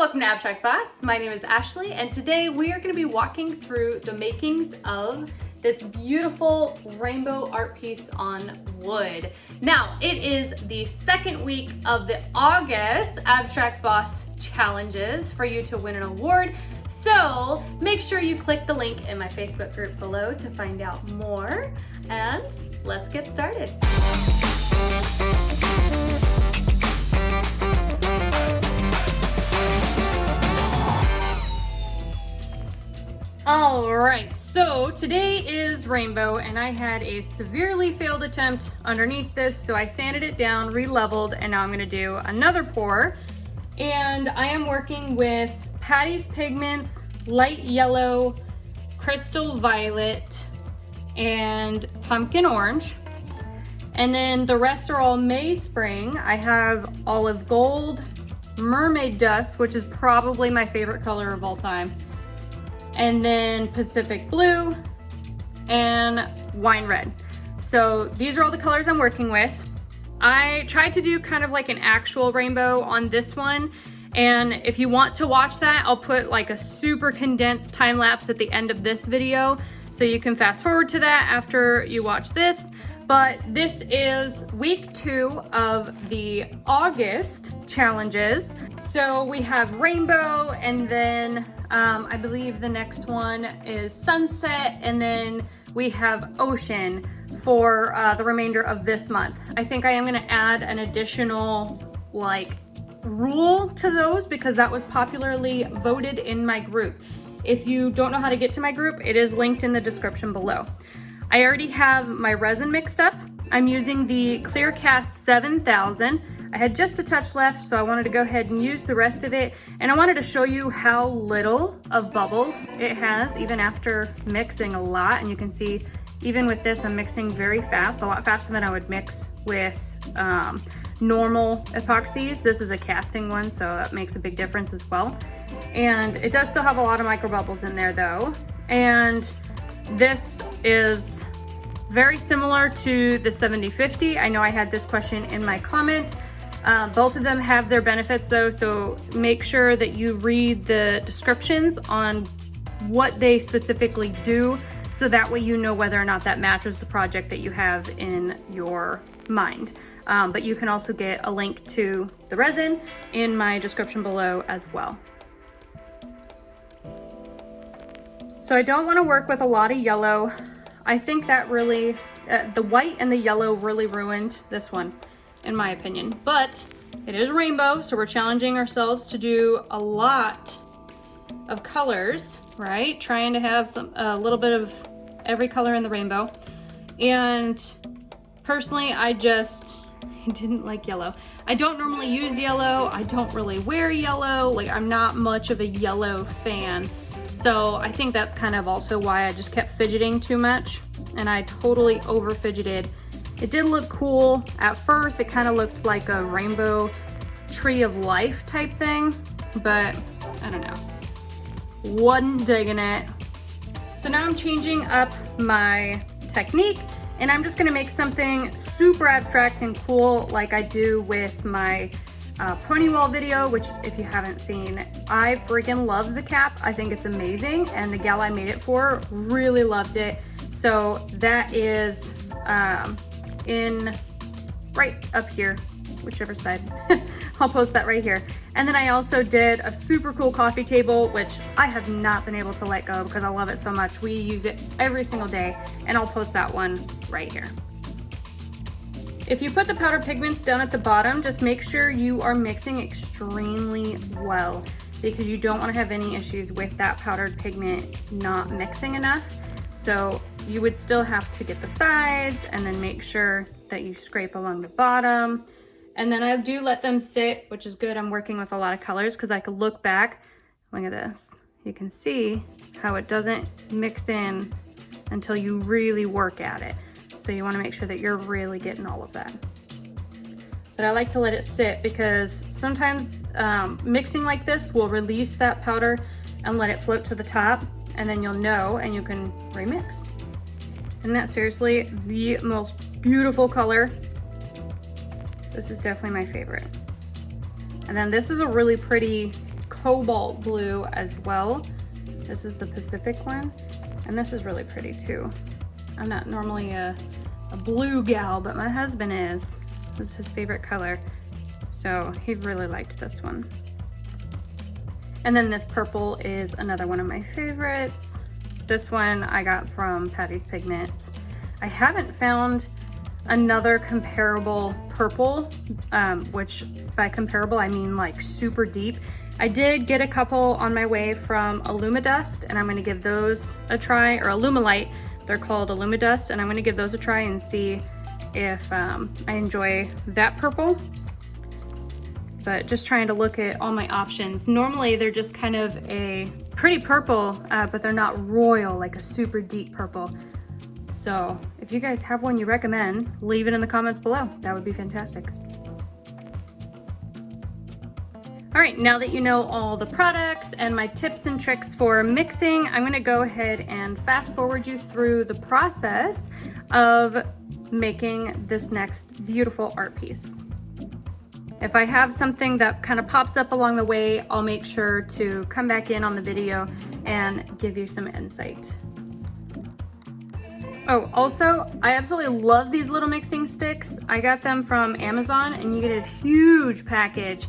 welcome to Abstract Boss. My name is Ashley and today we are going to be walking through the makings of this beautiful rainbow art piece on wood. Now, it is the second week of the August Abstract Boss challenges for you to win an award. So make sure you click the link in my Facebook group below to find out more and let's get started. All right, so today is rainbow and I had a severely failed attempt underneath this, so I sanded it down, re-leveled, and now I'm gonna do another pour. And I am working with Patty's Pigments, light yellow, crystal violet, and pumpkin orange. And then the rest are all May Spring. I have olive gold, mermaid dust, which is probably my favorite color of all time and then Pacific Blue and Wine Red. So these are all the colors I'm working with. I tried to do kind of like an actual rainbow on this one. And if you want to watch that, I'll put like a super condensed time lapse at the end of this video. So you can fast forward to that after you watch this. But this is week two of the August challenges. So we have rainbow and then um, I believe the next one is sunset and then we have ocean for uh, the remainder of this month. I think I am gonna add an additional like rule to those because that was popularly voted in my group. If you don't know how to get to my group, it is linked in the description below. I already have my resin mixed up. I'm using the Clearcast 7000. I had just a touch left, so I wanted to go ahead and use the rest of it. And I wanted to show you how little of bubbles it has, even after mixing a lot. And you can see, even with this, I'm mixing very fast, a lot faster than I would mix with um, normal epoxies. This is a casting one, so that makes a big difference as well. And it does still have a lot of micro bubbles in there though. And this is very similar to the 7050. I know I had this question in my comments. Uh, both of them have their benefits though, so make sure that you read the descriptions on what they specifically do so that way you know whether or not that matches the project that you have in your mind. Um, but you can also get a link to the resin in my description below as well. So I don't want to work with a lot of yellow. I think that really, uh, the white and the yellow really ruined this one, in my opinion. But it is rainbow, so we're challenging ourselves to do a lot of colors, right? Trying to have some a little bit of every color in the rainbow. And personally, I just didn't like yellow. I don't normally use yellow. I don't really wear yellow. Like I'm not much of a yellow fan. So I think that's kind of also why I just kept fidgeting too much and I totally over fidgeted. It did look cool. At first, it kind of looked like a rainbow tree of life type thing, but I don't know. Wasn't digging it. So now I'm changing up my technique and I'm just gonna make something super abstract and cool like I do with my uh, Poniewall video, which if you haven't seen, I freaking love the cap. I think it's amazing. And the gal I made it for really loved it. So that is um, in right up here, whichever side. I'll post that right here. And then I also did a super cool coffee table, which I have not been able to let go because I love it so much. We use it every single day and I'll post that one right here. If you put the powder pigments down at the bottom, just make sure you are mixing extremely well because you don't want to have any issues with that powdered pigment not mixing enough. So you would still have to get the sides and then make sure that you scrape along the bottom. And then I do let them sit, which is good. I'm working with a lot of colors because I could look back. Look at this. You can see how it doesn't mix in until you really work at it. So you wanna make sure that you're really getting all of that. But I like to let it sit because sometimes um, mixing like this will release that powder and let it float to the top and then you'll know and you can remix. And that's seriously the most beautiful color. This is definitely my favorite. And then this is a really pretty cobalt blue as well. This is the Pacific one. And this is really pretty too. I'm not normally a, a blue gal, but my husband is. This is his favorite color. So he really liked this one. And then this purple is another one of my favorites. This one I got from Patty's Pigments. I haven't found another comparable purple, um, which by comparable I mean like super deep. I did get a couple on my way from Illumidust and I'm gonna give those a try, or Alumilite, they're called Illumidust, and I'm gonna give those a try and see if um, I enjoy that purple. But just trying to look at all my options. Normally they're just kind of a pretty purple, uh, but they're not royal, like a super deep purple. So if you guys have one you recommend, leave it in the comments below. That would be fantastic. All right, now that you know all the products and my tips and tricks for mixing, I'm gonna go ahead and fast forward you through the process of making this next beautiful art piece. If I have something that kind of pops up along the way, I'll make sure to come back in on the video and give you some insight. Oh, also, I absolutely love these little mixing sticks. I got them from Amazon and you get a huge package.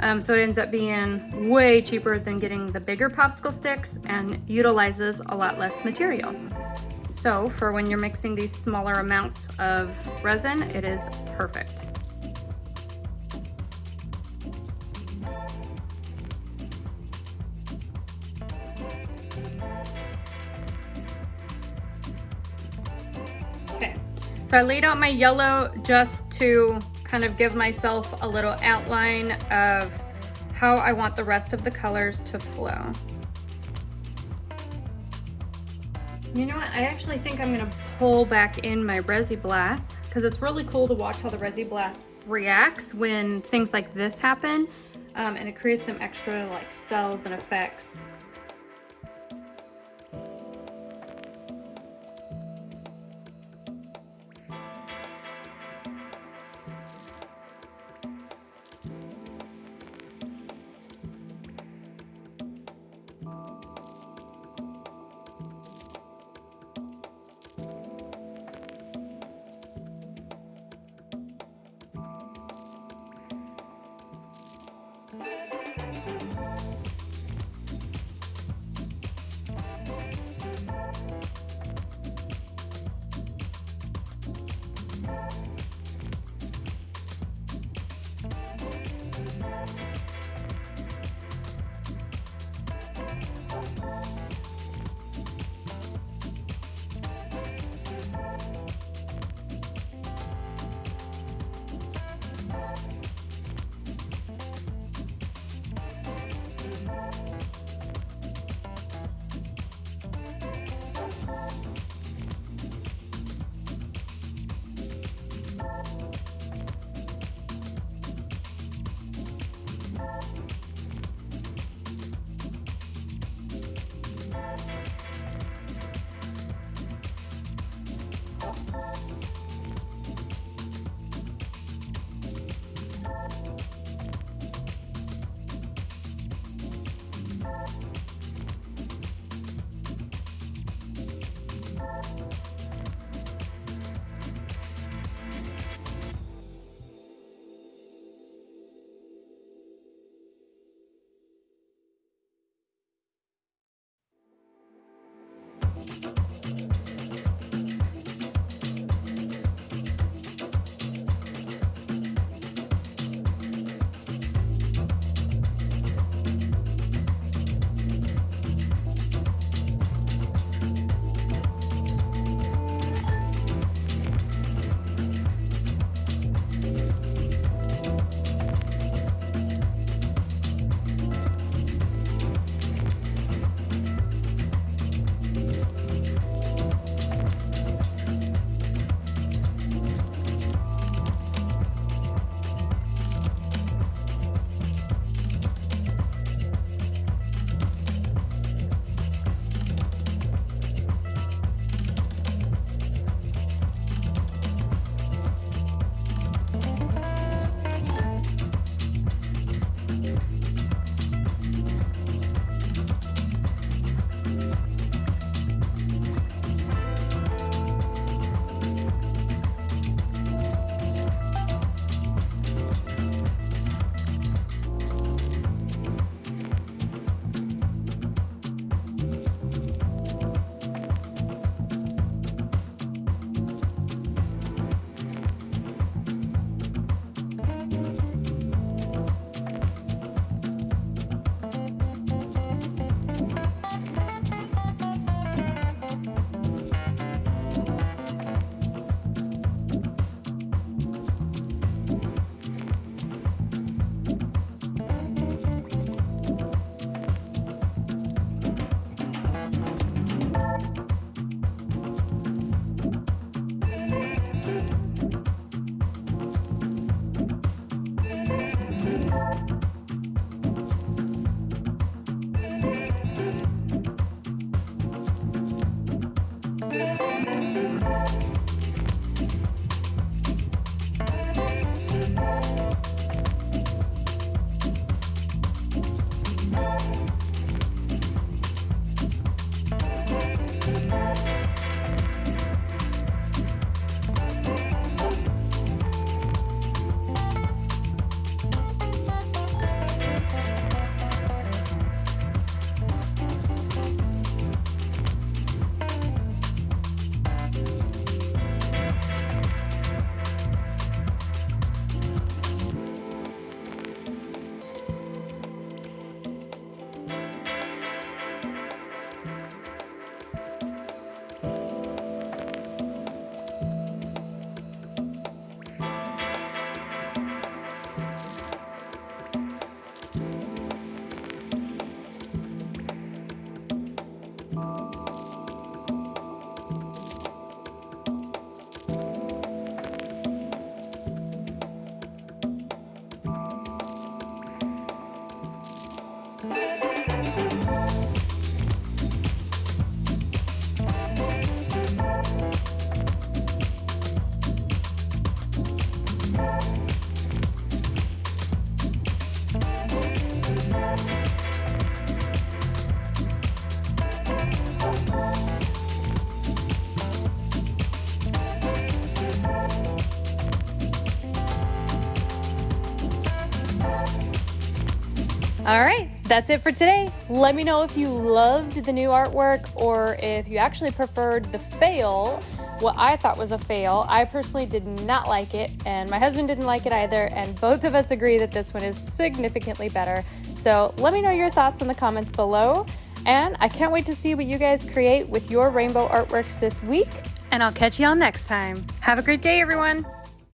Um, so it ends up being way cheaper than getting the bigger popsicle sticks and utilizes a lot less material. So for when you're mixing these smaller amounts of resin, it is perfect. So I laid out my yellow just to kind of give myself a little outline of how I want the rest of the colors to flow. You know what, I actually think I'm gonna pull back in my Resi Blast because it's really cool to watch how the Resi Blast reacts when things like this happen. Um, and it creates some extra like cells and effects All right, that's it for today. Let me know if you loved the new artwork or if you actually preferred the fail, what I thought was a fail. I personally did not like it, and my husband didn't like it either, and both of us agree that this one is significantly better. So let me know your thoughts in the comments below, and I can't wait to see what you guys create with your rainbow artworks this week, and I'll catch you all next time. Have a great day, everyone.